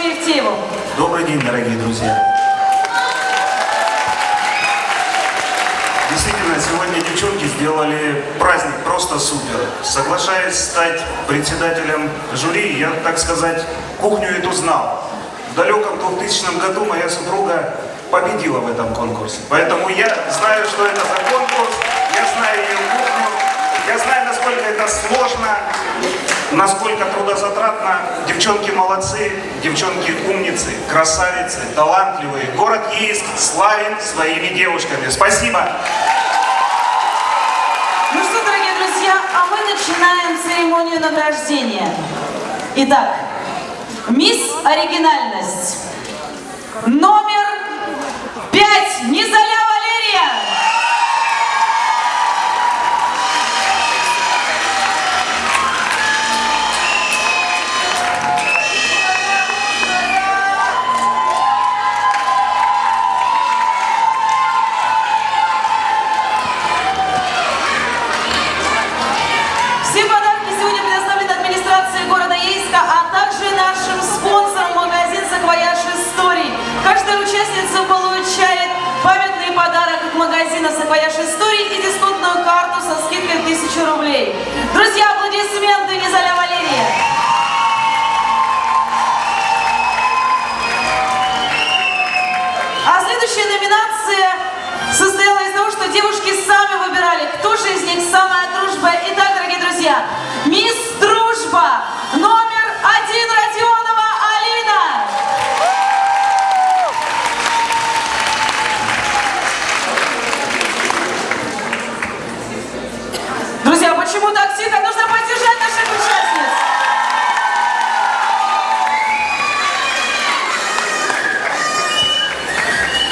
Шевтиеву. Добрый день, дорогие друзья. Действительно, сегодня девчонки сделали праздник просто супер. Соглашаясь стать председателем жюри, я, так сказать, кухню эту знал. В далеком 2000 году моя супруга победила в этом конкурсе. Поэтому я знаю, что это за конкурс, я знаю ее кухню, я знаю, насколько это сложно, насколько трудозатратно Девчонки молодцы, девчонки умницы, красавицы, талантливые. Город Ейск славен своими девушками. Спасибо. Ну что, дорогие друзья, а мы начинаем церемонию награждения. Итак, мисс Оригинальность. Номер пять. Низаля участница получает памятный подарок от магазина «Саквояж Истории» и дисконтную карту со скидкой в 1000 рублей. Друзья, аплодисменты Низаля Валерия. А следующая номинация состояла из того, что девушки сами выбирали, кто почему так? Нужно поддержать наших участниц.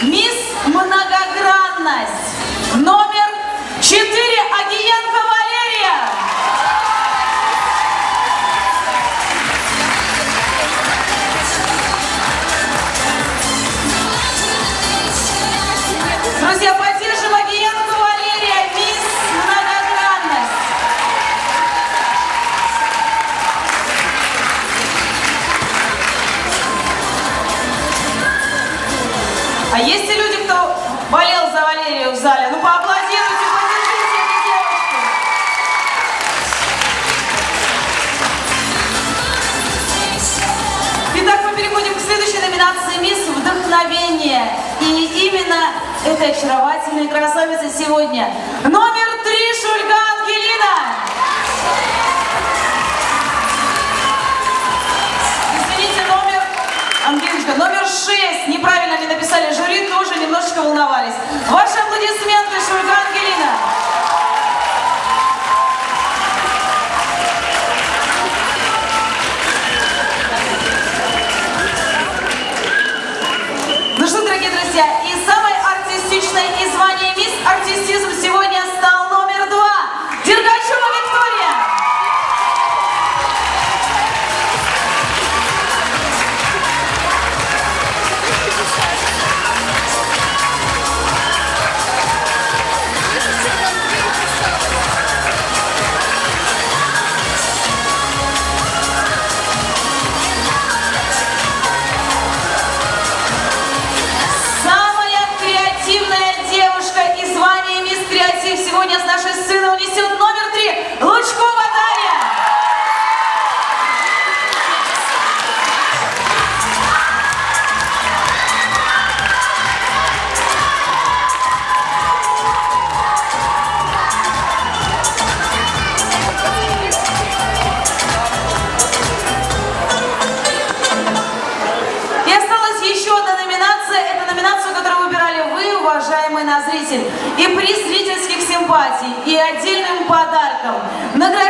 Мисс Многогранность. Номер 4. Агиенко Валерия. Друзья, болел за Валерию в зале? Ну, поаплодируйте, поддержите эту девушку. Итак, мы переходим к следующей номинации «Мисс Вдохновение». И именно этой очаровательной красавица сегодня. Номер симпатий, и отдельным подарком. Награждается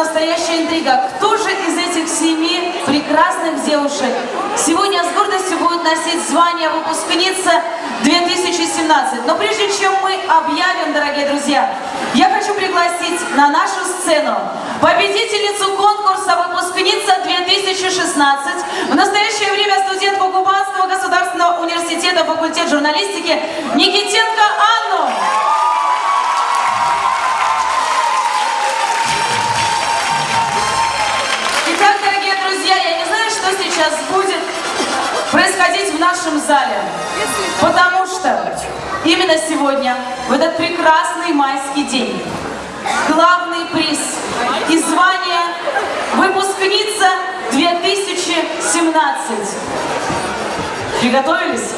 настоящая интрига. Кто же из этих семи прекрасных девушек сегодня с гордостью будет носить звание выпускница 2017. Но прежде чем мы объявим, дорогие друзья, я хочу пригласить на нашу сцену победительницу конкурса выпускница 2016, в настоящее время студентку Кубанского государственного университета факультет журналистики Никитенко Анну. Нашем зале, потому что именно сегодня, в этот прекрасный майский день, главный приз и звание выпускница 2017. Приготовились?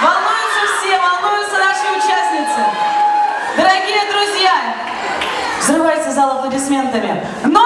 Волнуются все, волнуются наши участницы. Дорогие друзья, взрывайте зал аплодисментами. Номер